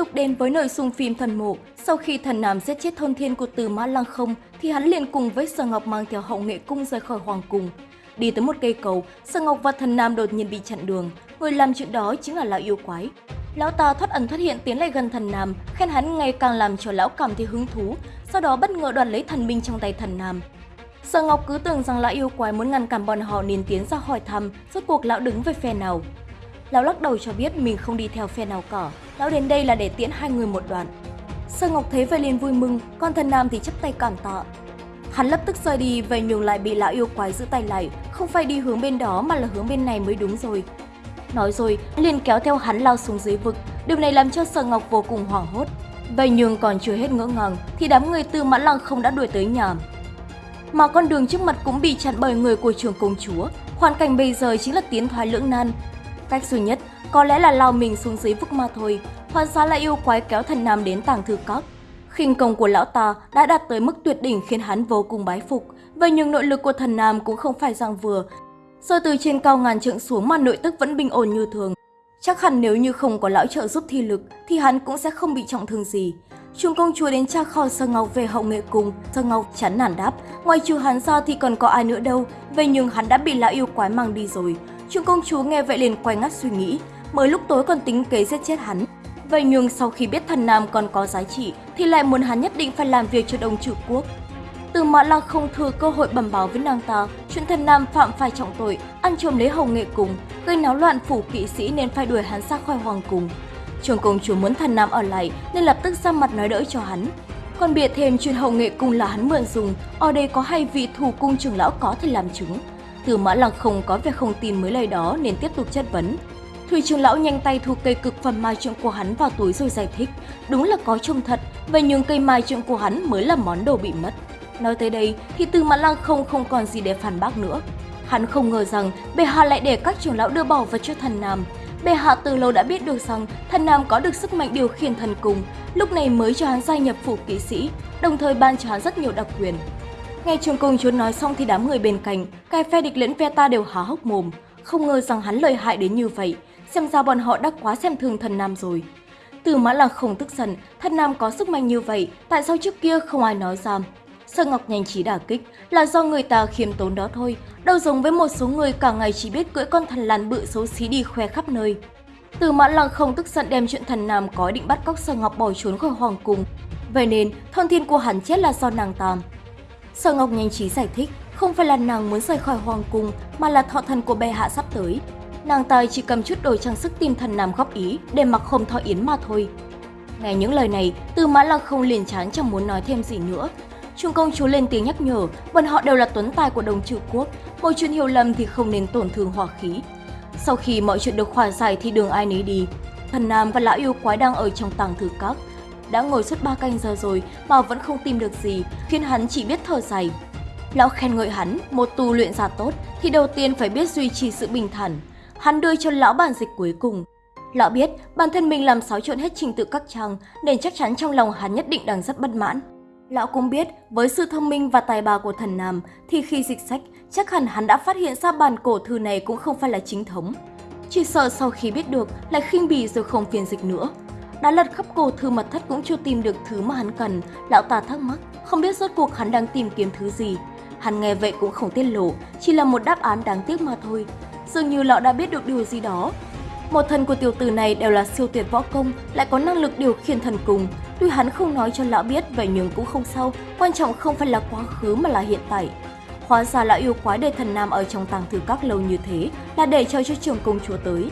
tục đến với nội dung phim Thần Mộ. Sau khi thần nam giết chết thôn thiên của Từ Mã Lăng không, thì hắn liền cùng với Sở Ngọc mang theo hậu nghệ cung rời khỏi hoàng cung. Đi tới một cây cầu, Sở Ngọc và thần nam đột nhiên bị chặn đường. Người làm chuyện đó chính là lão yêu quái. Lão ta thoát ẩn thoát hiện tiến lại gần thần nam, khen hắn ngày càng làm cho lão cảm thấy hứng thú, sau đó bất ngờ đoạt lấy thần binh trong tay thần nam. Sở Ngọc cứ tưởng rằng lão yêu quái muốn ngăn cản bọn họ nên tiến ra hỏi thăm, rốt cuộc lão đứng về phe nào. Lão lắc đầu cho biết mình không đi theo phe nào cả, lão đến đây là để tiễn hai người một đoạn. Sơ Ngọc thấy vậy liền vui mừng, còn thần nam thì chấp tay cảm tạ. Hắn lập tức rời đi, về nhường lại bị lão yêu quái giữ tay lại, không phải đi hướng bên đó mà là hướng bên này mới đúng rồi. Nói rồi, liền kéo theo hắn lao xuống dưới vực, điều này làm cho Sở Ngọc vô cùng hoảng hốt. Vậy nhưng còn chưa hết ngỡ ngàng thì đám người từ mãn lăng không đã đuổi tới nhà. Mà con đường trước mặt cũng bị chặn bởi người của trường công chúa. Hoàn cảnh bây giờ chính là tiến thoái lưỡng nan, Cách duy nhất có lẽ là lao mình xuống dưới vực mà thôi, hoàn xá là yêu quái kéo thần nam đến tàng thư các. khinh công của lão ta đã đạt tới mức tuyệt đỉnh khiến hắn vô cùng bái phục, vậy nhưng nội lực của thần nam cũng không phải dạng vừa. Rơi từ trên cao ngàn trượng xuống mà nội tức vẫn bình ổn như thường. Chắc hẳn nếu như không có lão trợ giúp thi lực thì hắn cũng sẽ không bị trọng thương gì. Trung công chúa đến tra kho Sơ Ngọc về hậu nghệ cung, Sơ Ngọc chán nản đáp, ngoài trừ hắn ra thì còn có ai nữa đâu, vậy nhưng hắn đã bị lão yêu quái mang đi rồi. Trương công chúa nghe vậy liền quay ngắt suy nghĩ, mới lúc tối còn tính kế giết chết hắn. Vậy nhưng sau khi biết thần nam còn có giá trị thì lại muốn hắn nhất định phải làm việc cho đồng trừ quốc. Từ Mã Lăng không thừa cơ hội bẩm báo với nàng ta, chuyện thần nam phạm phải trọng tội, ăn trộm lấy hồng nghệ cùng, gây náo loạn phủ kỵ sĩ nên phải đuổi hắn ra khỏi hoàng cung. Trường công chúa muốn thần nam ở lại nên lập tức ra mặt nói đỡ cho hắn. Còn bịa thêm chuyện hậu nghệ cung là hắn mượn dùng, ở đây có hai vị thủ cung trưởng lão có thể làm chứng. Từ mã lăng không có vẻ không tin mới lời đó nên tiếp tục chất vấn. Thủy trưởng lão nhanh tay thu cây cực phẩm mai trượng của hắn vào túi rồi giải thích. Đúng là có trông thật, vậy nhưng cây mai trượng của hắn mới là món đồ bị mất. Nói tới đây thì từ mã lăng không không còn gì để phản bác nữa. Hắn không ngờ rằng bệ hạ lại để các trưởng lão đưa bảo vật cho thần nam. Bệ hạ từ lâu đã biết được rằng thần nam có được sức mạnh điều khiển thần cùng, lúc này mới cho hắn gia nhập phủ kỵ sĩ, đồng thời ban cho hắn rất nhiều đặc quyền. Nghe Trương công chúa nói xong thì đám người bên cạnh, cả phe địch lẫn phe ta đều há hốc mồm. Không ngờ rằng hắn lợi hại đến như vậy, xem ra bọn họ đã quá xem thường thần nam rồi. Từ mã là không tức giận, thần nam có sức mạnh như vậy, tại sao trước kia không ai nói ra? Sơ Ngọc nhanh trí đả kích là do người ta khiêm tốn đó thôi, đâu giống với một số người cả ngày chỉ biết cưỡi con thần làn bự xấu xí đi khoe khắp nơi. Từ mã lăng không tức giận đem chuyện thần nam có định bắt cóc Sơ Ngọc bỏ trốn khỏi hoàng cung. Vậy nên, thôn thiên của hắn chết là do nàng tàm. Sở Ngọc nhanh trí giải thích, không phải là nàng muốn rời khỏi hoàng cung mà là thọ thần của bệ hạ sắp tới. Nàng tài chỉ cầm chút đồ trang sức tìm thần nam góp ý để mặc không thọ yến mà thôi. Nghe những lời này, Tư Mã Lăng không liền chán chẳng muốn nói thêm gì nữa. Trung công chúa lên tiếng nhắc nhở, bọn họ đều là tuấn tài của đồng trừ quốc, một chuyện hiểu lầm thì không nên tổn thương hòa khí. Sau khi mọi chuyện được hòa giải thì đường ai nấy đi. Thần Nam và lão yêu quái đang ở trong tàng thư các, đã ngồi suốt 3 canh giờ rồi mà vẫn không tìm được gì, khiến hắn chỉ biết thở dài. Lão khen ngợi hắn, một tu luyện giả tốt thì đầu tiên phải biết duy trì sự bình thản. Hắn đưa cho lão bản dịch cuối cùng. Lão biết bản thân mình làm xáo trộn hết trình tự các trang nên chắc chắn trong lòng hắn nhất định đang rất bất mãn. Lão cũng biết với sự thông minh và tài bà của thần Nam thì khi dịch sách chắc hẳn hắn đã phát hiện ra bản cổ thư này cũng không phải là chính thống. Chỉ sợ sau khi biết được lại khinh bỉ rồi không phiền dịch nữa. Đã lật khắp cổ thư mật thất cũng chưa tìm được thứ mà hắn cần, lão ta thắc mắc, không biết rốt cuộc hắn đang tìm kiếm thứ gì. Hắn nghe vậy cũng không tiết lộ, chỉ là một đáp án đáng tiếc mà thôi. Dường như lão đã biết được điều gì đó. Một thần của tiểu tử này đều là siêu tuyệt võ công, lại có năng lực điều khiển thần cùng. Tuy hắn không nói cho lão biết, vậy nhưng cũng không sao, quan trọng không phải là quá khứ mà là hiện tại. Hóa ra lão yêu quái để thần nam ở trong tàng thư các lâu như thế là để cho cho trường công chúa tới.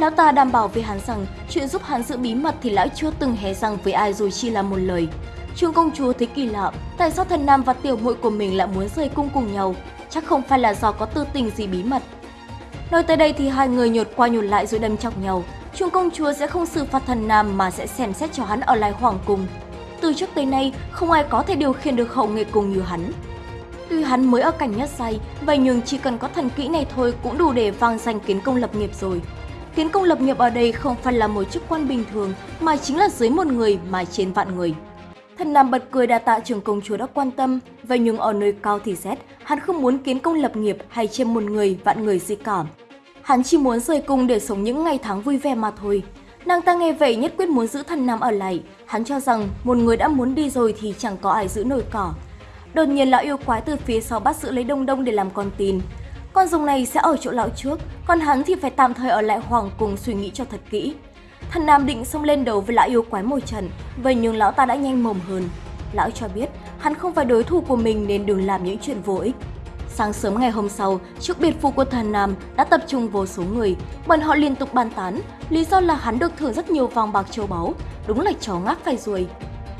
Lão ta đảm bảo với hắn rằng chuyện giúp hắn giữ bí mật thì lão chưa từng hé răng với ai dù chỉ là một lời. Trương công chúa thấy kỳ lạ, tại sao thần nam và tiểu muội của mình lại muốn rời cung cùng nhau? Chắc không phải là do có tư tình gì bí mật. Nói tới đây thì hai người nhột qua nhột lại rồi đâm chọc nhau. Trương công chúa sẽ không xử phạt thần nam mà sẽ xem xét cho hắn ở lại hoàng cung. Từ trước tới nay, không ai có thể điều khiển được hậu nghệ cùng như hắn. Tuy hắn mới ở cảnh nhất say vậy nhưng chỉ cần có thần kỹ này thôi cũng đủ để vang danh kiến công lập nghiệp rồi khiến công lập nghiệp ở đây không phải là một chức quan bình thường mà chính là dưới một người mà trên vạn người. Thần Nam bật cười đa tạ trường công chúa đã quan tâm, vậy nhưng ở nơi cao thì rét, hắn không muốn kiến công lập nghiệp hay trên một người vạn người gì cả. Hắn chỉ muốn rời cung để sống những ngày tháng vui vẻ mà thôi. Nàng ta nghe vậy nhất quyết muốn giữ thần nam ở lại. Hắn cho rằng một người đã muốn đi rồi thì chẳng có ai giữ nổi cỏ. Đột nhiên lão yêu quái từ phía sau bắt giữ lấy đông đông để làm con tin. Con rồng này sẽ ở chỗ lão trước, còn hắn thì phải tạm thời ở lại hoàng cùng suy nghĩ cho thật kỹ. Thần nam định xông lên đầu với lão yêu quái mồi trần, vậy nhưng lão ta đã nhanh mồm hơn. Lão cho biết hắn không phải đối thủ của mình nên đừng làm những chuyện vô ích. Sáng sớm ngày hôm sau, trước biệt phủ của thần Nam đã tập trung vô số người. Bọn họ liên tục bàn tán, lý do là hắn được thưởng rất nhiều vàng bạc châu báu, đúng là chó ngáp phải ruồi.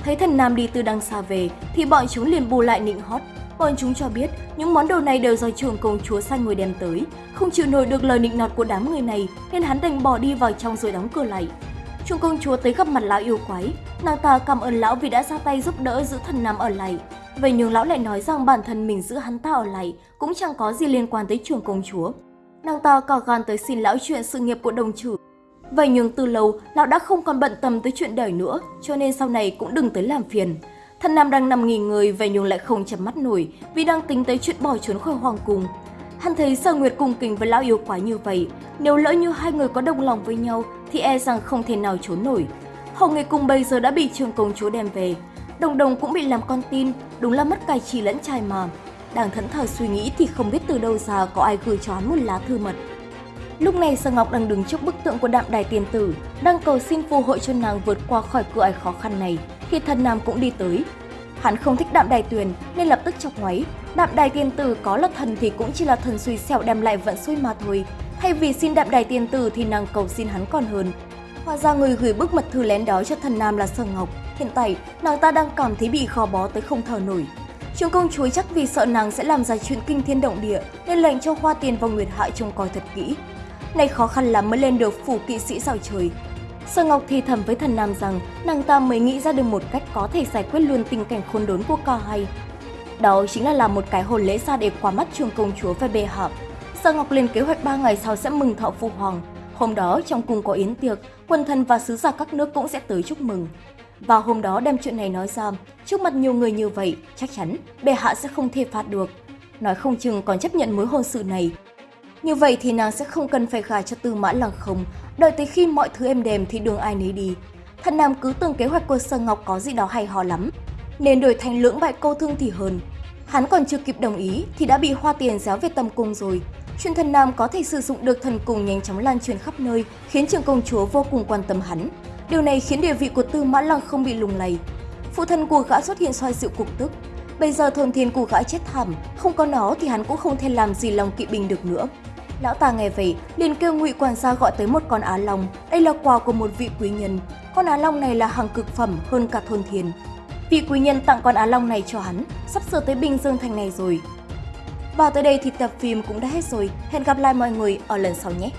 Thấy thần Nam đi từ đằng xa về thì bọn chúng liền bù lại nịnh hót. Bọn chúng cho biết những món đồ này đều do trường công chúa sai người đem tới. Không chịu nổi được lời nịnh nọt của đám người này nên hắn đành bỏ đi vào trong rồi đóng cửa lại. Trưởng công chúa tới gặp mặt lão yêu quái. Nàng ta cảm ơn lão vì đã ra tay giúp đỡ giữ thần Nam ở lại. Vậy nhưng lão lại nói rằng bản thân mình giữ hắn ta ở lại cũng chẳng có gì liên quan tới trường công chúa. Nàng ta cò gan tới xin lão chuyện sự nghiệp của đồng chủ. Vậy nhưng từ lâu, lão đã không còn bận tâm tới chuyện đời nữa, cho nên sau này cũng đừng tới làm phiền. Thần Nam đang nằm nghỉ ngơi, vậy nhưng lại không chấm mắt nổi vì đang tính tới chuyện bỏ trốn khỏi hoàng cung. Hắn thấy Sở Nguyệt cùng kình với lão yêu quái như vậy, nếu lỡ như hai người có đồng lòng với nhau thì e rằng không thể nào trốn nổi. Hồng Nghệ Cung bây giờ đã bị trường công chúa đem về, Đồng đồng cũng bị làm con tin, đúng là mất cài chỉ lẫn trai mà. Đang thẫn thờ suy nghĩ thì không biết từ đâu ra có ai gửi cho hắn một lá thư mật. Lúc này Sở Ngọc đang đứng trước bức tượng của đạm đài tiền tử, đang cầu xin phù hộ cho nàng vượt qua khỏi cửa ải khó khăn này, thì thần nam cũng đi tới. Hắn không thích đạm đài tuyền nên lập tức chọc ngoáy. Đạm đài tiền tử có là thần thì cũng chỉ là thần suy xẻo đem lại vận xui mà thôi. Thay vì xin đạm đài tiền tử thì nàng cầu xin hắn còn hơn. Hóa ra người gửi bức mật thư lén đó cho thần nam là Sở Ngọc. Hiện tại, nàng ta đang cảm thấy bị khó bó tới không thở nổi. Trường công chúa chắc vì sợ nàng sẽ làm ra chuyện kinh thiên động địa nên lệnh cho Hoa Tiền và Nguyệt Hạ trông coi thật kỹ. Này khó khăn lắm mới lên được phủ kỵ sĩ sao trời. Sở Ngọc thì thầm với thần nam rằng nàng ta mới nghĩ ra được một cách có thể giải quyết luôn tình cảnh khốn đốn của cò hay. Đó chính là làm một cái hồn lễ ra để qua mắt trường công chúa và bề hạ. Sở Ngọc lên kế hoạch 3 ngày sau sẽ mừng thọ phu hoàng. Hôm đó trong cung có yến tiệc, quân thần và sứ giả các nước cũng sẽ tới chúc mừng. Và hôm đó đem chuyện này nói ra, trước mặt nhiều người như vậy, chắc chắn bệ hạ sẽ không thể phạt được. Nói không chừng còn chấp nhận mối hôn sự này. Như vậy thì nàng sẽ không cần phải gả cho tư mã lăng không, đợi tới khi mọi thứ êm đềm thì đường ai nấy đi. Thần Nam cứ tưởng kế hoạch của Sơ Ngọc có gì đó hay ho lắm, nên đổi thành lưỡng bại câu thương thì hơn. Hắn còn chưa kịp đồng ý thì đã bị hoa tiền giáo về tâm cung rồi. Chuyện thần Nam có thể sử dụng được thần cung nhanh chóng lan truyền khắp nơi, khiến trường công chúa vô cùng quan tâm hắn. Điều này khiến địa vị của Tư Mã Lăng không bị lùng lầy. Phụ thân của gã xuất hiện soi dịu cục tức. Bây giờ thôn thiên của gã chết thảm, không có nó thì hắn cũng không thể làm gì lòng kỵ binh được nữa. Lão ta nghe vậy, liền kêu ngụy quản gia gọi tới một con á long. Đây là quà của một vị quý nhân. Con á long này là hàng cực phẩm hơn cả thôn thiên. Vị quý nhân tặng con á long này cho hắn, sắp sửa tới Bình Dương thành này rồi. Và tới đây thì tập phim cũng đã hết rồi. Hẹn gặp lại mọi người ở lần sau nhé!